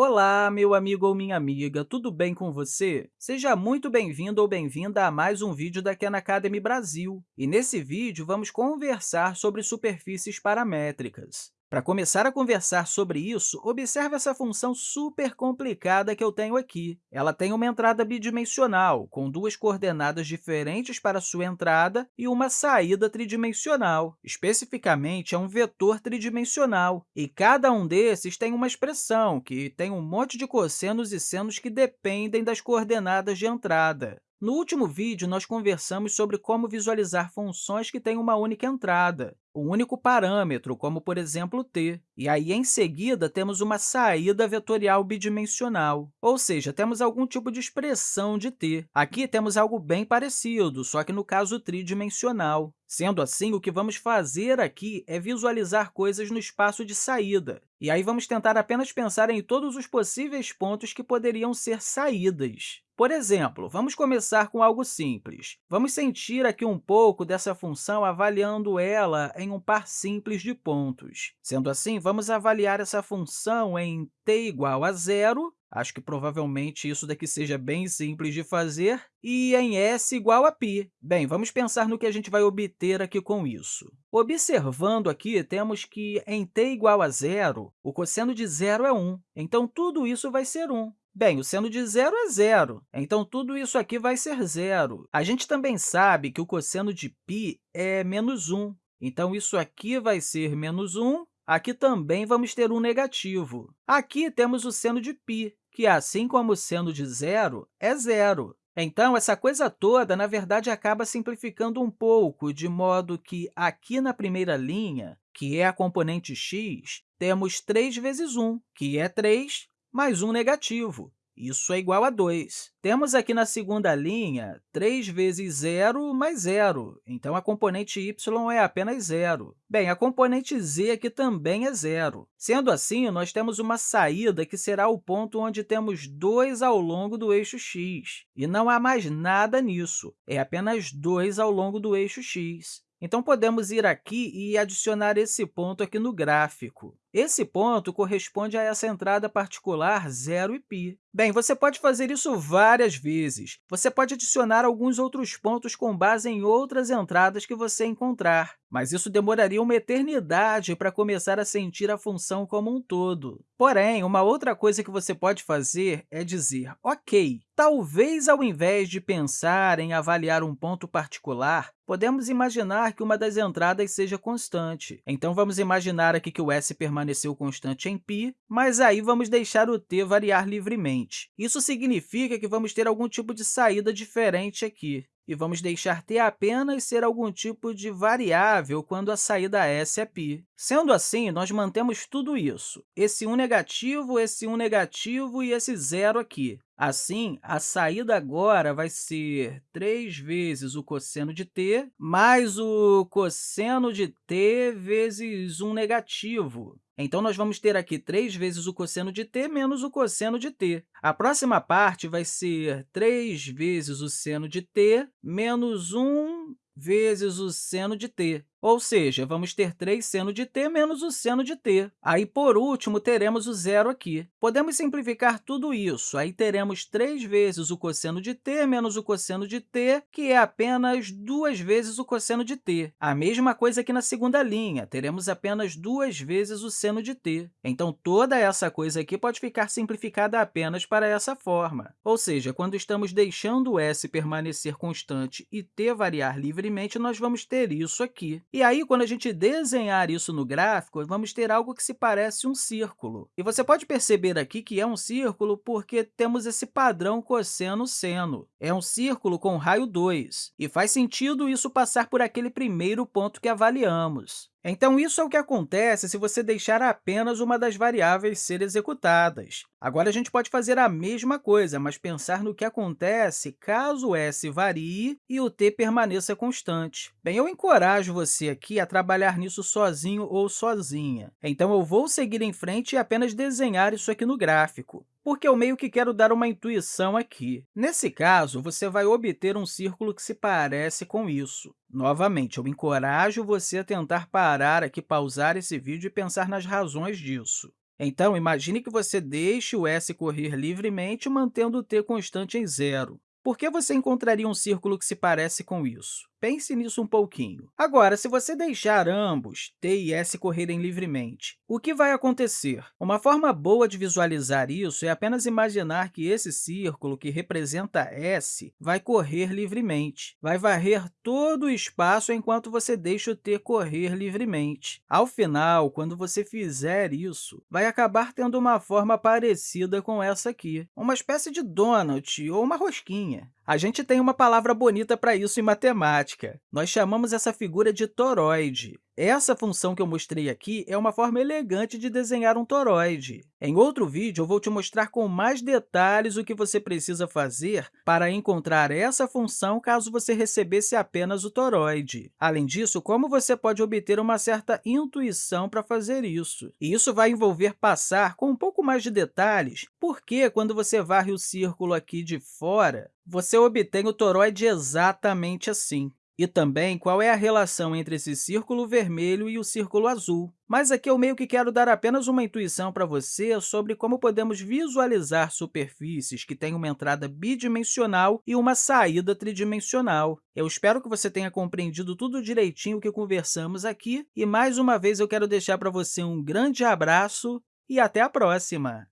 Olá, meu amigo ou minha amiga, tudo bem com você? Seja muito bem-vindo ou bem-vinda a mais um vídeo da Khan Academy Brasil. E nesse vídeo, vamos conversar sobre superfícies paramétricas. Para começar a conversar sobre isso, observe essa função super complicada que eu tenho aqui. Ela tem uma entrada bidimensional, com duas coordenadas diferentes para sua entrada e uma saída tridimensional. Especificamente, é um vetor tridimensional, e cada um desses tem uma expressão, que tem um monte de cossenos e senos que dependem das coordenadas de entrada. No último vídeo, nós conversamos sobre como visualizar funções que têm uma única entrada, um único parâmetro, como, por exemplo, t. E aí, em seguida, temos uma saída vetorial bidimensional, ou seja, temos algum tipo de expressão de t. Aqui temos algo bem parecido, só que no caso tridimensional. Sendo assim, o que vamos fazer aqui é visualizar coisas no espaço de saída. E aí, vamos tentar apenas pensar em todos os possíveis pontos que poderiam ser saídas. Por exemplo, vamos começar com algo simples. Vamos sentir aqui um pouco dessa função avaliando ela em um par simples de pontos. Sendo assim, vamos avaliar essa função em t igual a zero, acho que provavelmente isso daqui seja bem simples de fazer, e em s igual a π. Bem, vamos pensar no que a gente vai obter aqui com isso. Observando aqui, temos que em t igual a zero, o cosseno de zero é 1, então tudo isso vai ser 1. Bem, o seno de zero é zero, então tudo isso aqui vai ser zero. A gente também sabe que o cosseno de π é menos 1, então isso aqui vai ser menos 1, aqui também vamos ter um negativo. Aqui temos o seno de π, que, assim como o seno de zero, é zero. Então, essa coisa toda, na verdade, acaba simplificando um pouco, de modo que aqui na primeira linha, que é a componente x, temos 3 vezes 1, que é 3, mais um negativo. Isso é igual a 2. Temos aqui na segunda linha 3 vezes zero mais zero, então a componente y é apenas zero. Bem, a componente z aqui também é zero. Sendo assim, nós temos uma saída que será o ponto onde temos 2 ao longo do eixo x. E não há mais nada nisso, é apenas 2 ao longo do eixo x. Então, podemos ir aqui e adicionar esse ponto aqui no gráfico. Esse ponto corresponde a essa entrada particular 0 e π. Bem, você pode fazer isso várias vezes. Você pode adicionar alguns outros pontos com base em outras entradas que você encontrar, mas isso demoraria uma eternidade para começar a sentir a função como um todo. Porém, uma outra coisa que você pode fazer é dizer, ok, talvez ao invés de pensar em avaliar um ponto particular, podemos imaginar que uma das entradas seja constante. Então, vamos imaginar aqui que o s permaneceu constante em π, mas aí vamos deixar o t variar livremente. Isso significa que vamos ter algum tipo de saída diferente aqui e vamos deixar t apenas ser algum tipo de variável quando a saída s é π. Sendo assim, nós mantemos tudo isso, esse 1 negativo, esse 1 negativo e esse zero aqui. Assim, a saída agora vai ser 3 vezes o cosseno de t mais o cosseno de t vezes 1 negativo. Então, nós vamos ter aqui 3 vezes o cosseno de t menos o cosseno de t. A próxima parte vai ser 3 vezes o seno de t menos 1 vezes o seno de t. Ou seja, vamos ter 3 seno de t menos o seno de t. Aí, por último, teremos o zero aqui. Podemos simplificar tudo isso. Aí, teremos 3 vezes o cosseno de t menos o cosseno de t, que é apenas 2 vezes o cosseno de t. A mesma coisa aqui na segunda linha, teremos apenas 2 vezes o seno de t. Então, toda essa coisa aqui pode ficar simplificada apenas para essa forma. Ou seja, quando estamos deixando s permanecer constante e t variar livremente, nós vamos ter isso aqui. E aí, quando a gente desenhar isso no gráfico, vamos ter algo que se parece um círculo. E você pode perceber aqui que é um círculo porque temos esse padrão cosseno-seno. É um círculo com raio 2, e faz sentido isso passar por aquele primeiro ponto que avaliamos. Então, isso é o que acontece se você deixar apenas uma das variáveis ser executadas. Agora, a gente pode fazer a mesma coisa, mas pensar no que acontece caso s varie e o t permaneça constante. Bem, eu encorajo você aqui a trabalhar nisso sozinho ou sozinha. Então, eu vou seguir em frente e apenas desenhar isso aqui no gráfico porque eu meio que quero dar uma intuição aqui. Nesse caso, você vai obter um círculo que se parece com isso. Novamente, eu encorajo você a tentar parar aqui, pausar esse vídeo e pensar nas razões disso. Então, imagine que você deixe o s correr livremente, mantendo o t constante em zero. Por que você encontraria um círculo que se parece com isso? Pense nisso um pouquinho. Agora, se você deixar ambos, t e s, correrem livremente, o que vai acontecer? Uma forma boa de visualizar isso é apenas imaginar que esse círculo, que representa s, vai correr livremente. Vai varrer todo o espaço enquanto você deixa o t correr livremente. Ao final, quando você fizer isso, vai acabar tendo uma forma parecida com essa aqui, uma espécie de donut ou uma rosquinha. A gente tem uma palavra bonita para isso em matemática. Nós chamamos essa figura de toroide. Essa função que eu mostrei aqui é uma forma elegante de desenhar um toroide. Em outro vídeo, eu vou te mostrar com mais detalhes o que você precisa fazer para encontrar essa função caso você recebesse apenas o toroide. Além disso, como você pode obter uma certa intuição para fazer isso. E isso vai envolver passar com pouco mais de detalhes, porque quando você varre o círculo aqui de fora, você obtém o toroide exatamente assim e também qual é a relação entre esse círculo vermelho e o círculo azul. Mas aqui eu meio que quero dar apenas uma intuição para você sobre como podemos visualizar superfícies que têm uma entrada bidimensional e uma saída tridimensional. Eu espero que você tenha compreendido tudo direitinho que conversamos aqui, e mais uma vez eu quero deixar para você um grande abraço e até a próxima!